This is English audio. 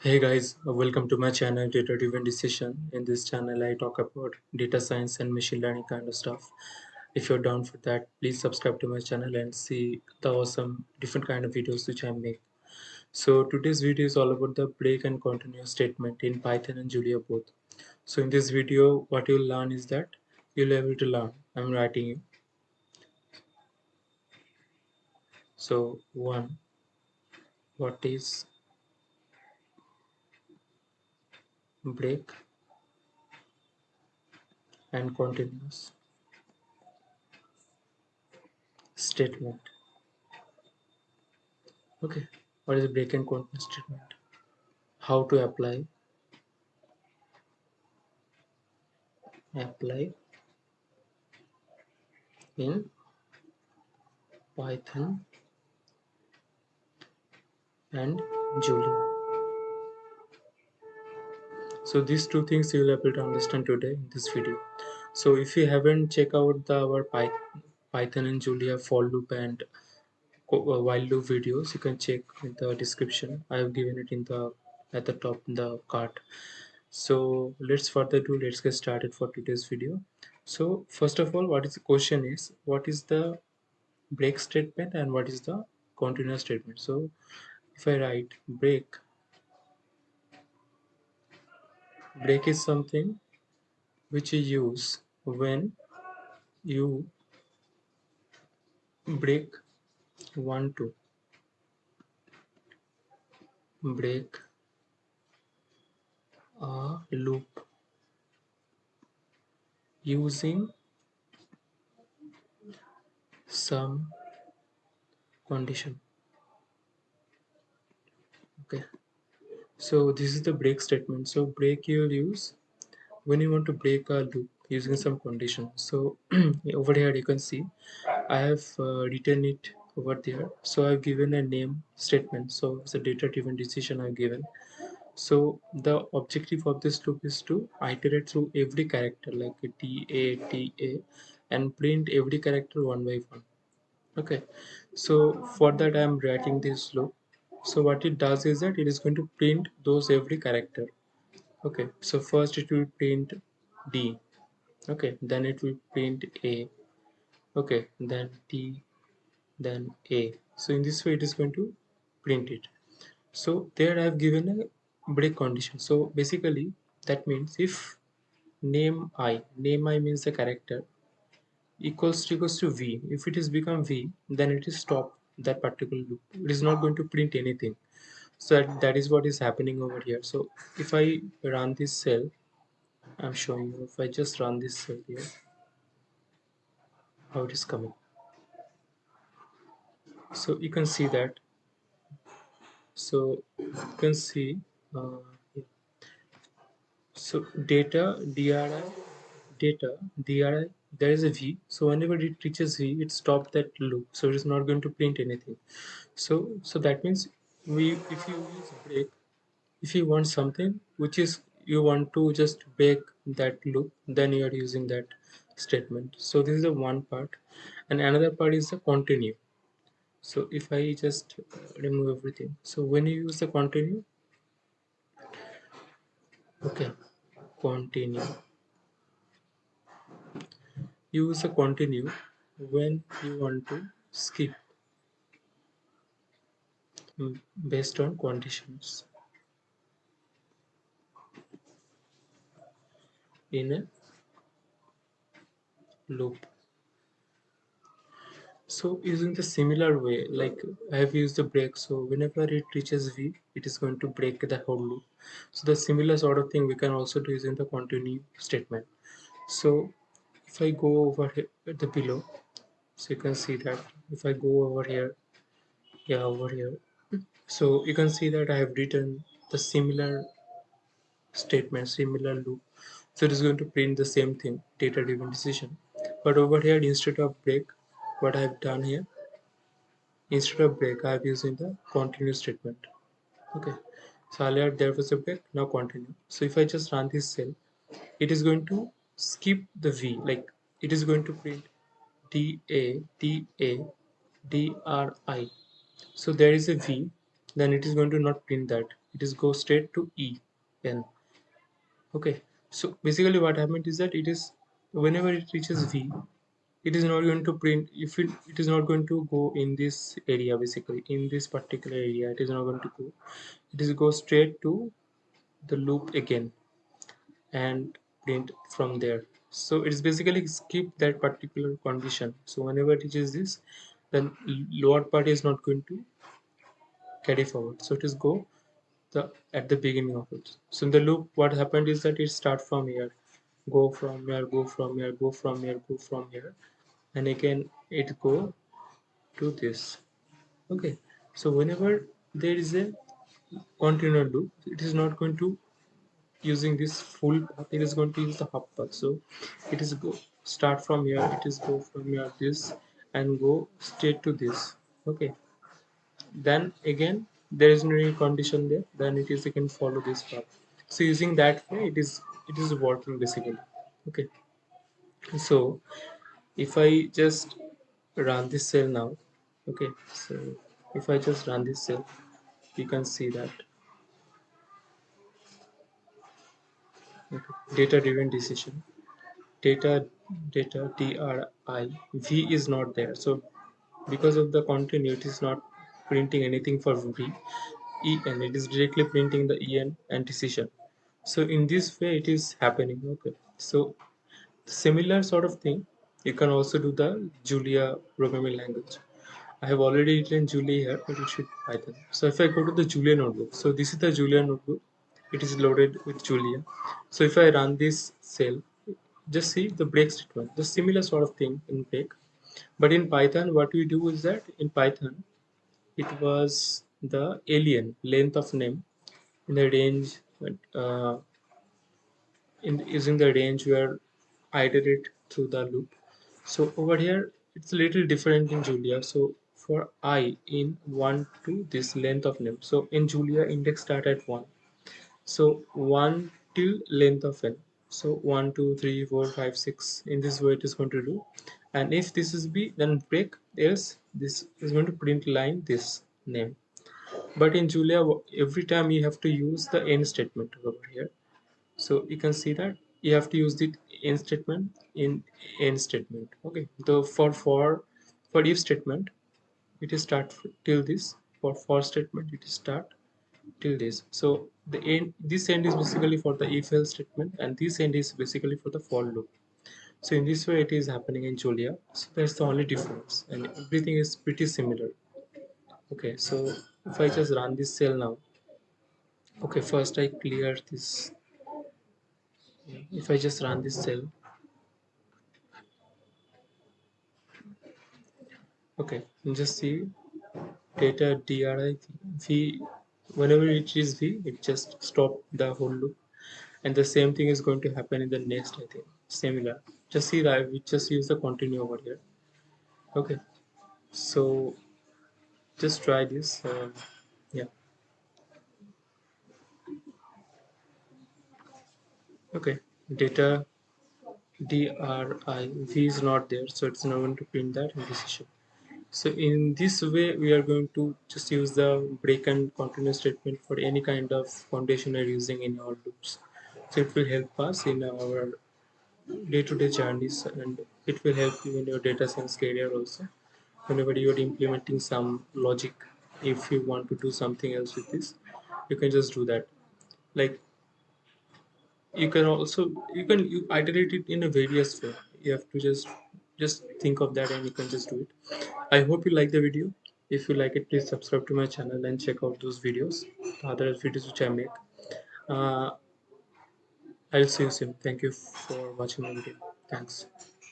Hey guys, uh, welcome to my channel Data Driven Decision. In this channel, I talk about data science and machine learning kind of stuff. If you're down for that, please subscribe to my channel and see the awesome different kind of videos which I make. So today's video is all about the break and continuous statement in Python and Julia both. So in this video, what you'll learn is that you'll be able to learn. I'm writing you. So one, what is break and continuous statement. Okay what is break and continuous statement? How to apply? Apply in python and julia so these two things you will able to understand today in this video. So if you haven't checked out the our python and julia for loop and uh, while loop videos you can check in the description. I have given it in the at the top in the card so let's further do let's get started for today's video. So first of all what is the question is what is the break statement and what is the continuous statement? So if i write break break is something which you use when you break one to break a loop using some condition. Okay so this is the break statement. So break you'll use when you want to break a loop using some condition. So over here you can see i have uh, written it over there. So i've given a name statement. So it's a data driven decision i've given. So the objective of this loop is to iterate through every character like t a t a and print every character one by one. Okay. So for that i'm writing this loop so what it does is that it is going to print those every character. Okay. So first it will print d. Okay. Then it will print a. Okay. Then t. Then a. So in this way it is going to print it. So there i have given a break condition. So basically that means if name i name i means the character equals to equals to v. If it is become v then it is stop that particular loop. It is not going to print anything. So that, that is what is happening over here. So if i run this cell i'm showing you if i just run this cell here how it is coming. So you can see that. So you can see uh, so data dri data there is a v. So whenever it reaches v it stops that loop. So it is not going to print anything. So so that means we if you use break if you want something which is you want to just break that loop then you are using that statement. So this is the one part. And another part is the continue. So if i just remove everything. So when you use the continue okay continue use the continue when you want to skip. Mm, based on conditions. In a loop. So using the similar way like i have used the break. So whenever it reaches v it is going to break the whole loop. So the similar sort of thing we can also do using the continue statement. So if i go over here the below so you can see that if i go over here yeah over here. So you can see that i have written the similar statement similar loop. So it is going to print the same thing data driven decision. But over here instead of break what I have done here instead of break I have using the continue statement. Okay. So earlier there was a break now continue. So if I just run this cell it is going to skip the V like it is going to print D A D A D R I. So there is a V then it is going to not print that. It is go straight to e n. Okay. So basically what happened is that it is whenever it reaches v it is not going to print if it, it is not going to go in this area basically. In this particular area it is not going to go. It is go straight to the loop again. And print from there. So it's basically skip that particular condition. So whenever it is this then lower part is not going to carry forward. So it is go the at the beginning of it. So in the loop what happened is that it start from here. Go from here go from here go from here go from here. And again it go to this. Okay. So whenever there is a continuous loop it is not going to using this full path it is going to use the half path so it is go start from here it is go from here this and go straight to this. Okay. Then again there is no condition there. Then it is again follow this path. So using that way it is it is working basically. Okay. So if i just run this cell now okay. So if i just run this cell you can see that data driven decision. Data data dri v is not there. So because of the continuity it is not printing anything for v en it is directly printing the en and decision. So in this way it is happening. Okay. So similar sort of thing you can also do the julia programming language. I have already written julia here but it should python. So if i go to the julia notebook so this is the julia notebook it is loaded with julia so if i run this cell just see the break statement the similar sort of thing in break. But in python what we do is that in python it was the alien length of name in the range uh, in using the range where iterate through the loop. So over here it's a little different in julia. So for i in 1 to this length of name. So in julia index start at 1 so 1 till length of n so 1 2 3 4 5 6 in this way it is going to do. And if this is b then break else. This is going to print line this name. But in julia every time you have to use the end statement over here. So you can see that you have to use the end statement in end statement. Okay. The for for for if statement it is start till this. For for statement it is start till this. So the end this end is basically for the if else statement and this end is basically for the for loop. So in this way it is happening in julia. So that's the only difference and everything is pretty similar. Okay so if i just run this cell now. Okay first i clear this. If i just run this cell. Okay just see data dri v whenever it is v it just stop the whole loop. And the same thing is going to happen in the next i think. Similar. Just see that we just use the continue over here. Okay. So just try this um, yeah. Okay. Data dri v is not there so it's not going to print that. In decision so in this way we are going to just use the break and continue statement for any kind of foundation we're using in our loops. So it will help us in our day-to-day -day journeys and it will help you in your data science career also. Whenever you're implementing some logic if you want to do something else with this you can just do that. Like you can also you can you iterate it in a various way. You have to just just think of that and you can just do it. I hope you like the video. If you like it please subscribe to my channel and check out those videos the other videos which i make. Uh, i'll see you soon. Thank you for watching my video. Thanks